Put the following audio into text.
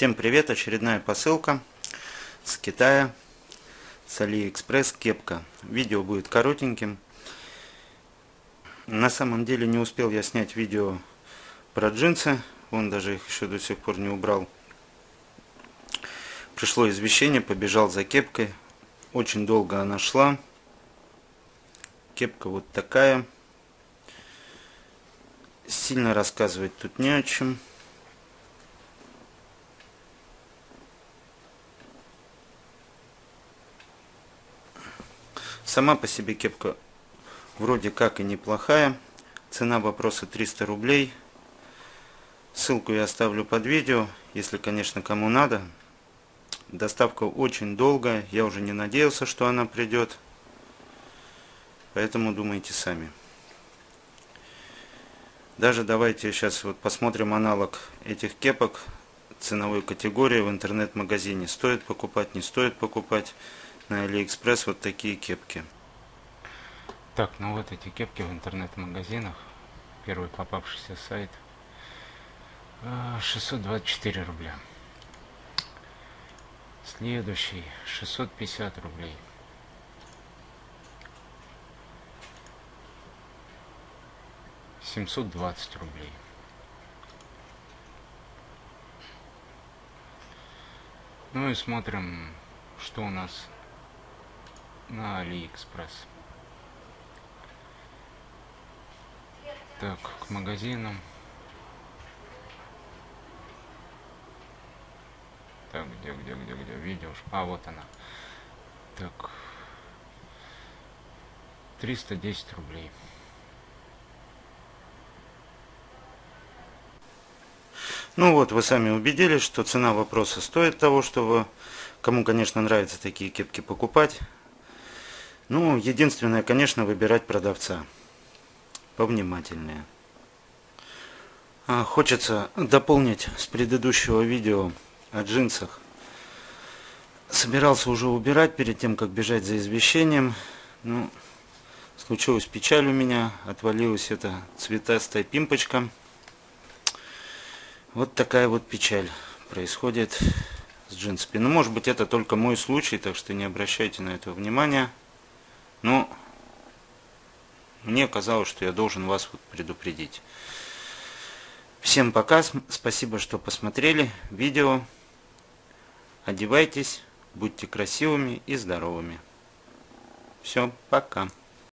Всем привет! Очередная посылка с Китая, с Алиэкспресс, кепка. Видео будет коротеньким. На самом деле не успел я снять видео про джинсы, он даже их еще до сих пор не убрал. Пришло извещение, побежал за кепкой. Очень долго она шла. Кепка вот такая. Сильно рассказывать тут не о чем. Сама по себе кепка вроде как и неплохая. Цена вопроса 300 рублей. Ссылку я оставлю под видео, если, конечно, кому надо. Доставка очень долгая, я уже не надеялся, что она придет. Поэтому думайте сами. Даже давайте сейчас вот посмотрим аналог этих кепок ценовой категории в интернет-магазине. Стоит покупать, не стоит покупать на Алиэкспресс вот такие кепки. Так, ну вот эти кепки в интернет-магазинах. Первый попавшийся сайт. 624 а, рубля. Следующий 650 рублей. Семьсот двадцать рублей. Ну и смотрим, что у нас на Алиэкспресс. Так, к магазинам. Так, где, где, где, где? Видео. А, вот она. Так. 310 рублей. Ну вот, вы сами убедились, что цена вопроса стоит того, чтобы кому, конечно, нравятся такие кепки покупать. Ну, единственное, конечно, выбирать продавца. Повнимательнее. А, хочется дополнить с предыдущего видео о джинсах. Собирался уже убирать перед тем, как бежать за извещением. Ну, случилась печаль у меня. Отвалилась эта цветастая пимпочка. Вот такая вот печаль происходит с джинсами. Ну, может быть, это только мой случай, так что не обращайте на это внимания. Но мне казалось, что я должен вас вот предупредить. Всем пока, спасибо, что посмотрели видео. Одевайтесь, будьте красивыми и здоровыми. Все, пока.